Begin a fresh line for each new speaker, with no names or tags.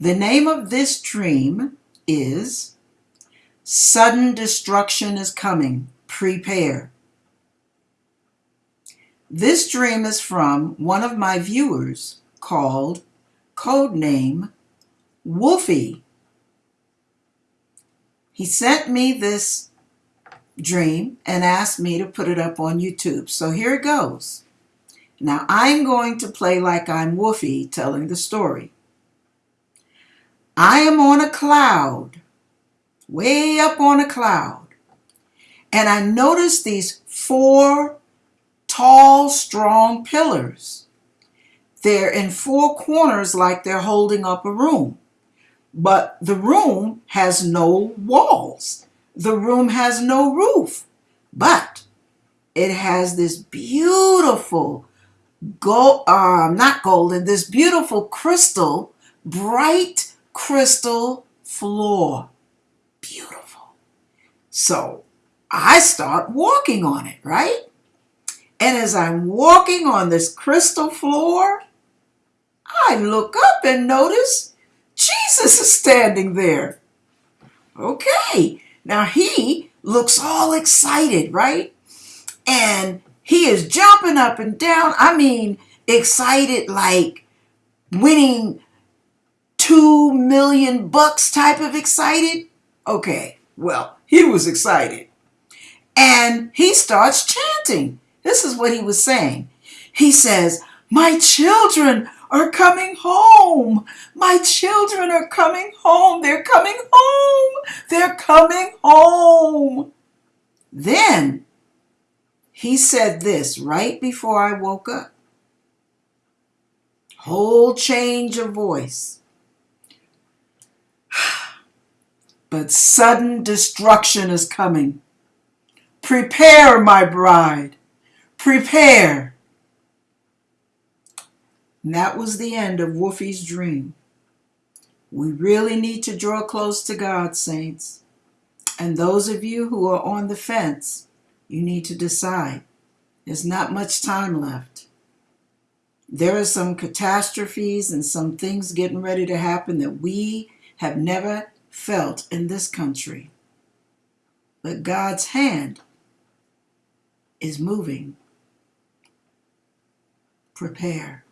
The name of this dream is Sudden Destruction is Coming. Prepare. This dream is from one of my viewers called Codename Wolfie. He sent me this dream and asked me to put it up on YouTube. So here it goes. Now I'm going to play like I'm Wolfie telling the story. I am on a cloud, way up on a cloud, and I notice these four tall, strong pillars. They're in four corners like they're holding up a room. But the room has no walls. The room has no roof. But it has this beautiful gold, um, not golden, this beautiful crystal, bright crystal floor. Beautiful. So I start walking on it, right? And as I'm walking on this crystal floor, I look up and notice Jesus is standing there. Okay, now he looks all excited, right? And he is jumping up and down. I mean, excited like winning two million bucks type of excited. Okay, well, he was excited. And he starts chanting. This is what he was saying. He says, My children are coming home. My children are coming home. They're coming home. They're coming home. Then he said this right before I woke up. Whole change of voice. But sudden destruction is coming. Prepare, my bride. Prepare. And that was the end of Wolfie's dream. We really need to draw close to God, saints. And those of you who are on the fence, you need to decide. There's not much time left. There are some catastrophes and some things getting ready to happen that we have never felt in this country. But God's hand is moving. Prepare.